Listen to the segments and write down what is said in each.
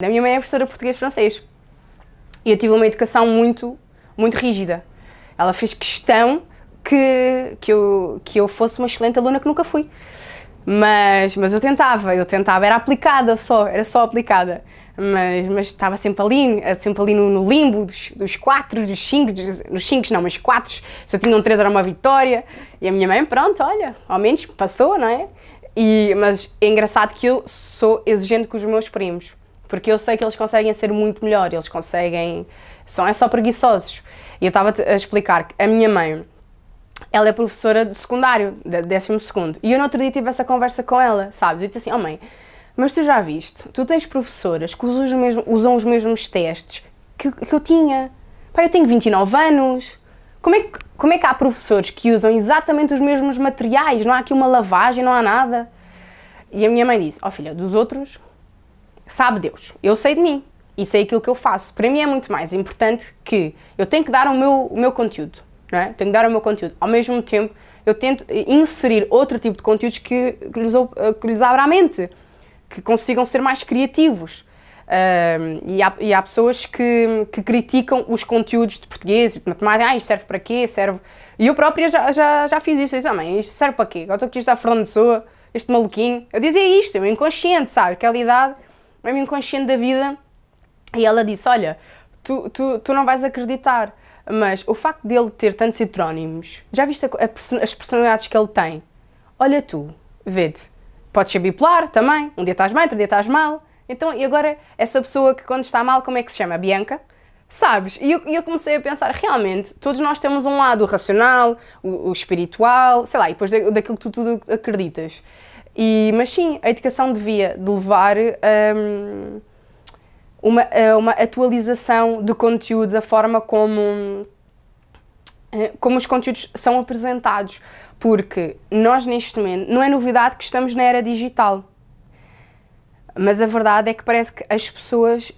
A minha mãe é professora português-francês e eu tive uma educação muito, muito rígida. Ela fez questão que, que, eu, que eu fosse uma excelente aluna que nunca fui. Mas, mas eu tentava, eu tentava, era aplicada só, era só aplicada. Mas, mas estava sempre ali, sempre ali no, no limbo dos, dos quatro, dos cinco, dos, dos cinco não, mas quatro, se eu tinha um três era uma vitória. E a minha mãe, pronto, olha, ao menos passou, não é? E, mas é engraçado que eu sou exigente com os meus primos porque eu sei que eles conseguem ser muito melhor, eles conseguem, são é só preguiçosos. E eu estava a explicar que a minha mãe, ela é professora de secundário, de décimo segundo, e eu no outro dia tive essa conversa com ela, sabes? Eu disse assim, oh mãe, mas tu já viste, tu tens professoras que usam os mesmos, usam os mesmos testes que, que eu tinha. Pá, eu tenho 29 anos, como é, que, como é que há professores que usam exatamente os mesmos materiais, não há aqui uma lavagem, não há nada? E a minha mãe disse, ó oh, filha, dos outros sabe Deus, eu sei de mim e sei aquilo que eu faço. Para mim é muito mais importante que eu tenho que dar o meu, o meu conteúdo, não é? Tenho que dar o meu conteúdo. Ao mesmo tempo, eu tento inserir outro tipo de conteúdos que, que, lhes, que lhes abra a mente, que consigam ser mais criativos. E, há, e, há, pessoas que, que, criticam os conteúdos de português e de matemática, ah, isto serve para quê? Serve... E eu própria já, já, já fiz isso, eu disse, ah mãe, isto serve para quê? Eu estou aqui a estudar Fernando Pessoa, este maluquinho. Eu dizia isto, eu inconsciente, sabe? Aquela idade mesmo inconsciente da vida, e ela disse, olha, tu, tu, tu não vais acreditar, mas o facto dele ter tantos heterónimos, já viste a, a, as personalidades que ele tem? Olha tu, vê-te, podes ser bipolar também, um dia estás bem, outro dia estás mal, então, e agora, essa pessoa que quando está mal, como é que se chama? Bianca? Sabes? E eu, eu, comecei a pensar, realmente, todos nós temos um lado racional, o, o espiritual, sei lá, e depois daquilo que tu acreditas. E, mas sim, a educação devia de levar um, uma, uma atualização de conteúdos, a forma como, eh, como os conteúdos são apresentados, porque nós neste momento, não é novidade que estamos na era digital, mas a verdade é que parece que as pessoas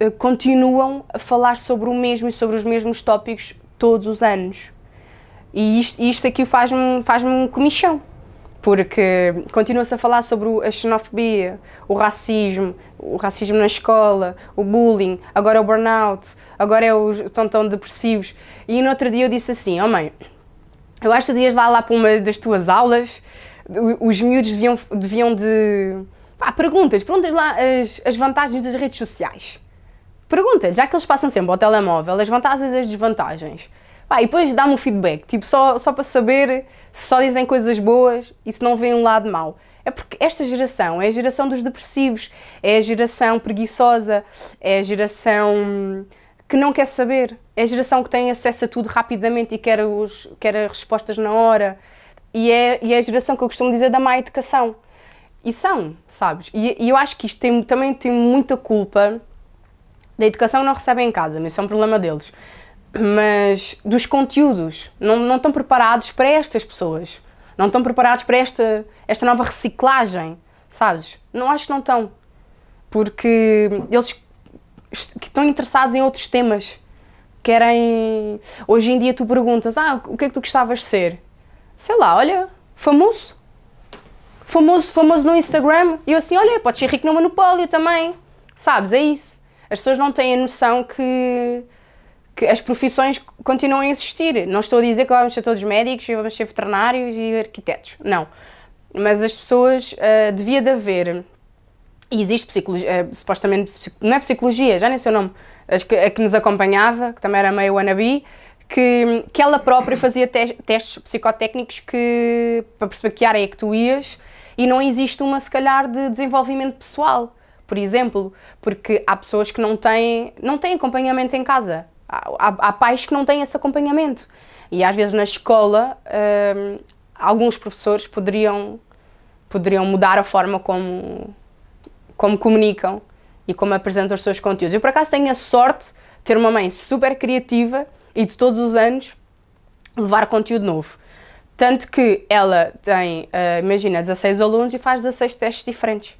eh, continuam a falar sobre o mesmo e sobre os mesmos tópicos todos os anos. E isto, isto aqui faz-me faz, -me, um comichão porque continua-se a falar sobre a xenofobia, o racismo, o racismo na escola, o bullying, agora o burnout, agora é os estão tão depressivos. E no outro dia eu disse assim, oh mãe, eu acho que devias lá lá para uma das tuas aulas, os miúdos deviam, deviam de... Pá, perguntas, perguntas lá as, as vantagens das redes sociais. Pergunta, já que eles passam sempre ao telemóvel, as vantagens e as desvantagens. Pá, e depois dá-me um feedback, tipo, só, só para saber se só dizem coisas boas e se não vêem um lado mau. É porque esta geração é a geração dos depressivos, é a geração preguiçosa, é a geração que não quer saber, é a geração que tem acesso a tudo rapidamente e quer, os, quer as respostas na hora. E é, e é a geração que eu costumo dizer da má educação. E são, sabes? E, e eu acho que isto tem, também tem muita culpa da educação que não recebem em casa, mas isso é um problema deles mas dos conteúdos. Não, não estão preparados para estas pessoas. Não estão preparados para esta, esta nova reciclagem, sabes? Não acho que não estão. Porque eles que estão interessados em outros temas. Querem... Hoje em dia tu perguntas, ah, o que é que tu gostavas de ser? Sei lá, olha, famoso. Famoso, famoso no Instagram. E eu assim, olha, podes ser rico no monopólio também. Sabes, é isso. As pessoas não têm a noção que que as profissões continuam a existir. Não estou a dizer que vamos ser todos médicos e vamos ser veterinários e arquitetos, não. Mas as pessoas, uh, devia de haver, e existe psicologia, uh, supostamente, não é psicologia, já nem sei o nome, a que, a que nos acompanhava, que também era meio wannabe, que, que ela própria fazia te testes psicotécnicos que, para perceber que área é que tu ias e não existe uma, se calhar, de desenvolvimento pessoal, por exemplo, porque há pessoas que não têm, não têm acompanhamento em casa, Há, há, pais que não têm esse acompanhamento. E às vezes na escola, hum, alguns professores poderiam, poderiam mudar a forma como, como comunicam e como apresentam os seus conteúdos. Eu por acaso tenho a sorte de ter uma mãe super criativa e de todos os anos levar conteúdo novo. Tanto que ela tem, uh, imagina, 16 alunos e faz 16 testes diferentes.